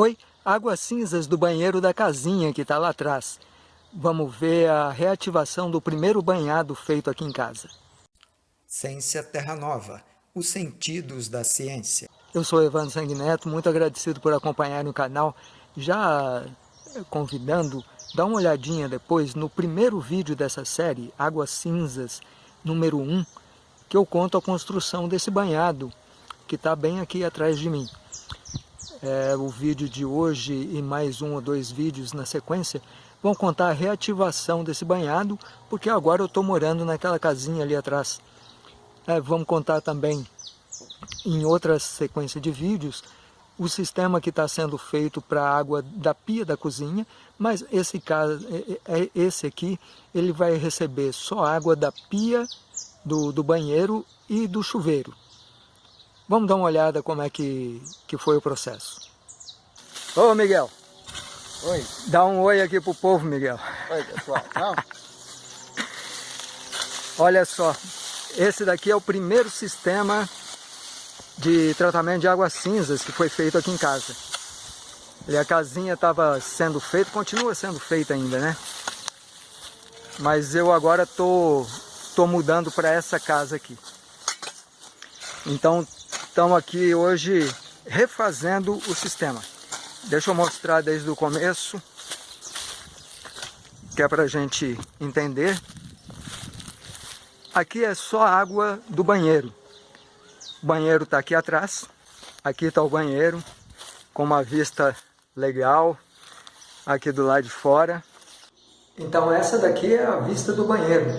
Oi, águas cinzas do banheiro da casinha que está lá atrás. Vamos ver a reativação do primeiro banhado feito aqui em casa. Ciência Terra Nova, os sentidos da ciência. Eu sou Evandro Sanguineto, muito agradecido por acompanharem o canal. Já convidando, dá uma olhadinha depois no primeiro vídeo dessa série, Águas Cinzas, número 1, que eu conto a construção desse banhado, que está bem aqui atrás de mim é, o vídeo de hoje e mais um ou dois vídeos na sequência vão contar a reativação desse banhado, porque agora eu estou morando naquela casinha ali atrás. É, vamos contar também em outra sequência de vídeos o sistema que está sendo feito para a água da pia da cozinha, mas esse, caso, é, é, esse aqui ele vai receber só água da pia do, do banheiro e do chuveiro. Vamos dar uma olhada como é que, que foi o processo. Ô Miguel. Oi. Dá um oi aqui pro povo, Miguel. Oi, pessoal. Não. Olha só, esse daqui é o primeiro sistema de tratamento de águas cinzas que foi feito aqui em casa. E a casinha estava sendo feita, continua sendo feita ainda, né? Mas eu agora tô, tô mudando para essa casa aqui. Então estamos aqui hoje refazendo o sistema. Deixa eu mostrar desde o começo, que é para a gente entender. Aqui é só água do banheiro. O banheiro está aqui atrás. Aqui está o banheiro, com uma vista legal, aqui do lado de fora. Então essa daqui é a vista do banheiro.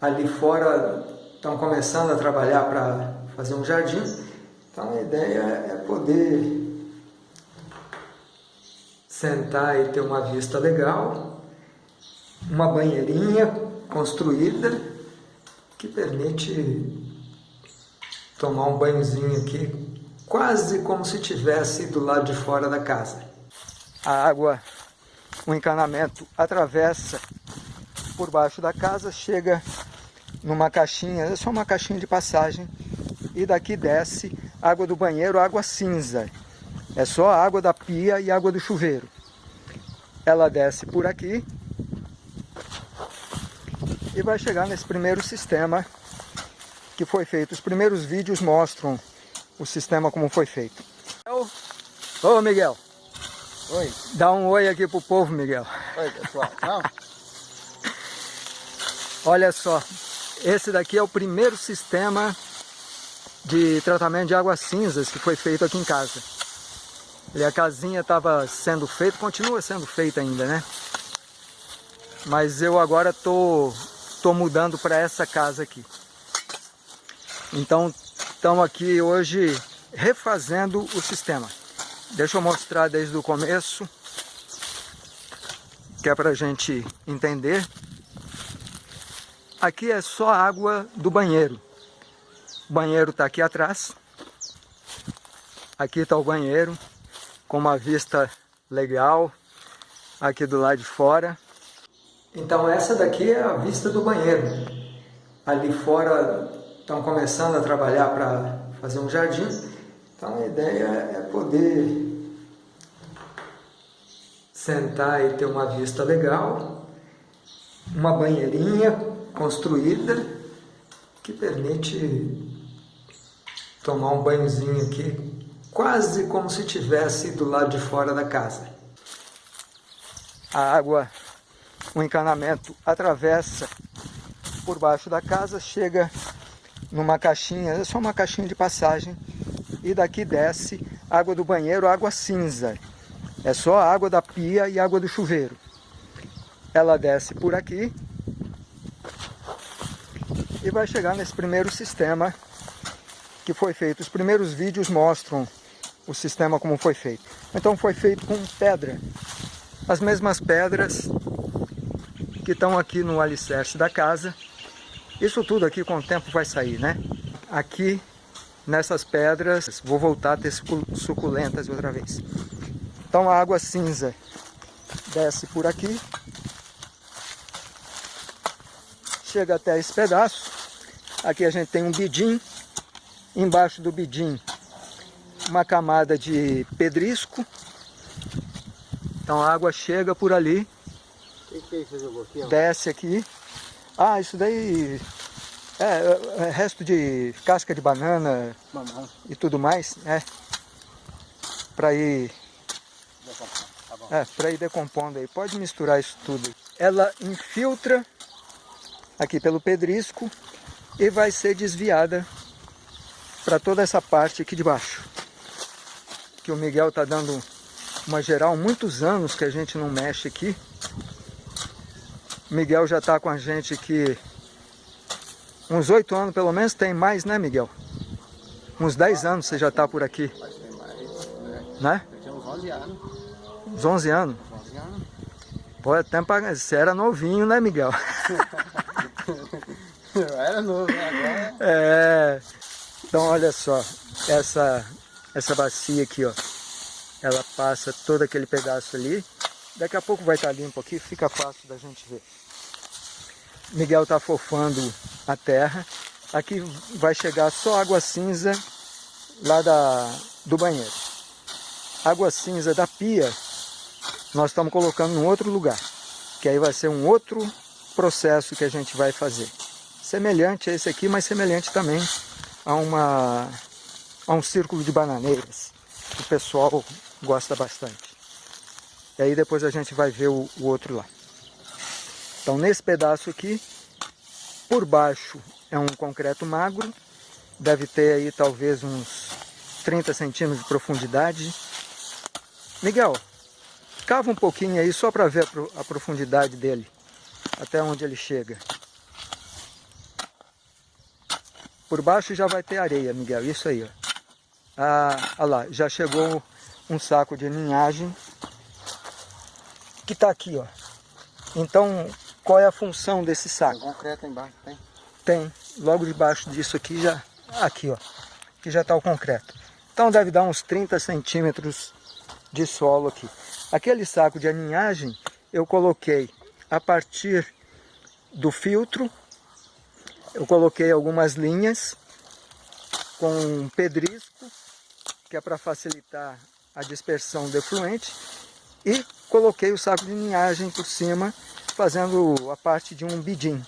Ali fora estão começando a trabalhar para fazer um jardim. Então a ideia é poder sentar e ter uma vista legal, uma banheirinha construída que permite tomar um banhozinho aqui, quase como se tivesse do lado de fora da casa. A água, o encanamento atravessa por baixo da casa, chega numa caixinha, é só uma caixinha de passagem e daqui desce água do banheiro, água cinza. É só água da pia e água do chuveiro. Ela desce por aqui e vai chegar nesse primeiro sistema que foi feito. Os primeiros vídeos mostram o sistema como foi feito. Ô Miguel. Oi. Dá um oi aqui pro povo, Miguel. Oi, pessoal. Não. Olha só, esse daqui é o primeiro sistema de tratamento de águas cinzas que foi feito aqui em casa. E a casinha estava sendo feita, continua sendo feita ainda, né? Mas eu agora tô, tô mudando para essa casa aqui. Então, estamos aqui hoje refazendo o sistema. Deixa eu mostrar desde o começo, que é para a gente entender. Aqui é só água do banheiro. O banheiro está aqui atrás. Aqui está o banheiro, com uma vista legal, aqui do lado de fora. Então essa daqui é a vista do banheiro. Ali fora estão começando a trabalhar para fazer um jardim. Então a ideia é poder sentar e ter uma vista legal, uma banheirinha construída que permite tomar um banhozinho aqui, quase como se tivesse do lado de fora da casa. A água, o encanamento atravessa por baixo da casa, chega numa caixinha, é só uma caixinha de passagem, e daqui desce água do banheiro, água cinza. É só água da pia e água do chuveiro. Ela desce por aqui e vai chegar nesse primeiro sistema que foi feito. Os primeiros vídeos mostram o sistema como foi feito. Então foi feito com pedra. As mesmas pedras que estão aqui no alicerce da casa. Isso tudo aqui com o tempo vai sair, né? Aqui nessas pedras, vou voltar a ter suculentas outra vez. Então a água cinza desce por aqui. Chega até esse pedaço. Aqui a gente tem um bidim Embaixo do bidim, uma camada de pedrisco Então a água chega por ali, que, que é aqui? desce aqui. Ah, isso daí é, é resto de casca de banana Mamão. e tudo mais, né? Para ir, Tá é, para ir decompondo aí. Pode misturar isso tudo. Ela infiltra aqui pelo pedrisco e vai ser desviada para toda essa parte aqui de baixo. Que o Miguel tá dando uma geral, muitos anos que a gente não mexe aqui. Miguel já tá com a gente aqui uns oito anos pelo menos, tem mais, né Miguel? Uns 10 anos você já tá por aqui, né? Eu tinha uns 11 anos. Uns 11 anos. 11 anos. Pô, até pra... você era novinho, né Miguel? Eu era novo, né? Agora... É, então olha só, essa, essa bacia aqui, ó, ela passa todo aquele pedaço ali, daqui a pouco vai estar limpo aqui, fica fácil da gente ver. Miguel tá fofando a terra, aqui vai chegar só água cinza lá da, do banheiro. Água cinza da pia, nós estamos colocando em outro lugar, que aí vai ser um outro processo que a gente vai fazer semelhante a esse aqui, mas semelhante também a, uma, a um círculo de bananeiras, o pessoal gosta bastante. E aí depois a gente vai ver o, o outro lá. Então nesse pedaço aqui, por baixo é um concreto magro, deve ter aí talvez uns 30 centímetros de profundidade. Miguel, cava um pouquinho aí só para ver a, pro- a profundidade dele, até onde ele chega. Por baixo já vai ter areia, Miguel. Isso aí, ó. Ah, olha lá, já chegou um saco de ninhagem que está aqui, ó. Então, qual é a função desse Tem saco? concreto aí embaixo, tem? Tem, logo debaixo disso aqui já, aqui, ó. Aqui já está o concreto. Então deve dar uns 30 centímetros de solo aqui. Aquele saco de aninhagem eu coloquei a partir do filtro eu coloquei algumas linhas com pedrisco, que é para facilitar a dispersão do efluente, e coloquei o saco de ninhagem por cima, fazendo a parte de um bidim.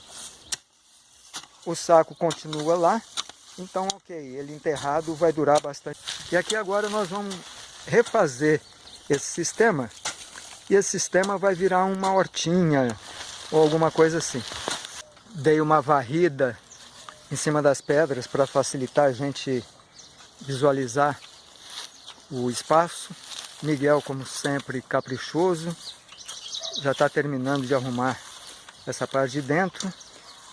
O saco continua lá, então ok, ele enterrado vai durar bastante. E aqui agora nós vamos refazer esse sistema, e esse sistema vai virar uma hortinha, ou alguma coisa assim dei uma varrida em cima das pedras para facilitar a gente visualizar o espaço. Miguel, como sempre, caprichoso, já está terminando de arrumar essa parte de dentro.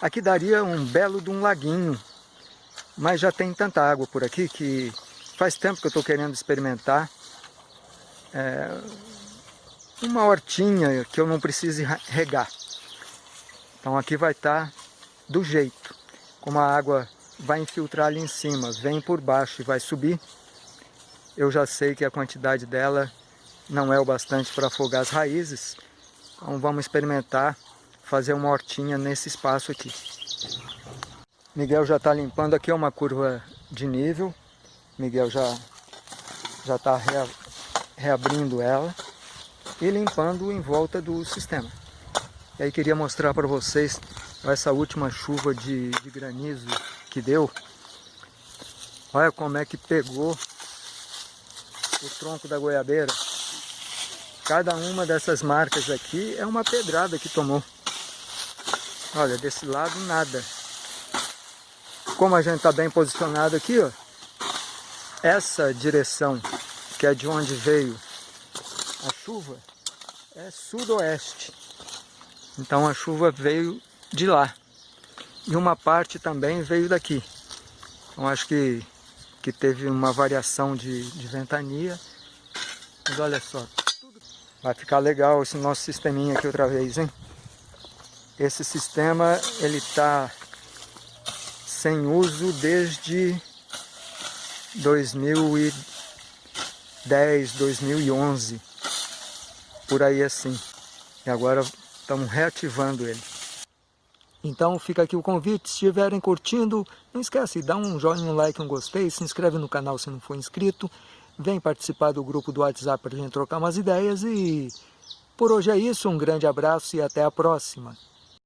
Aqui daria um belo de um laguinho, mas já tem tanta água por aqui que faz tempo que eu estou querendo experimentar é, uma hortinha que eu não precise regar. Então aqui vai estar do jeito, como a água vai infiltrar ali em cima, vem por baixo e vai subir, eu já sei que a quantidade dela não é o bastante para afogar as raízes, então vamos experimentar fazer uma hortinha nesse espaço aqui. Miguel já está limpando, aqui é uma curva de nível, Miguel já já está rea, reabrindo ela e limpando em volta do sistema. E aí queria mostrar para vocês essa última chuva de, de granizo que deu. Olha como é que pegou o tronco da goiabeira. Cada uma dessas marcas aqui é uma pedrada que tomou. Olha, desse lado nada. Como a gente está bem posicionado aqui, ó, essa direção, que é de onde veio a chuva, é sudoeste. Então a chuva veio de lá. E uma parte também veio daqui. Então acho que, que teve uma variação de, de ventania. Mas olha só, vai ficar legal esse nosso sisteminha aqui outra vez, hein? Esse sistema, ele está sem uso desde 2010, 2011. Por aí assim. E agora estamos reativando ele. Então fica aqui o convite, se estiverem curtindo, não esquece, dá um joinha, um like, um gostei, se inscreve no canal se não for inscrito, vem participar do grupo do WhatsApp para a gente trocar umas ideias e por hoje é isso, um grande abraço e até a próxima.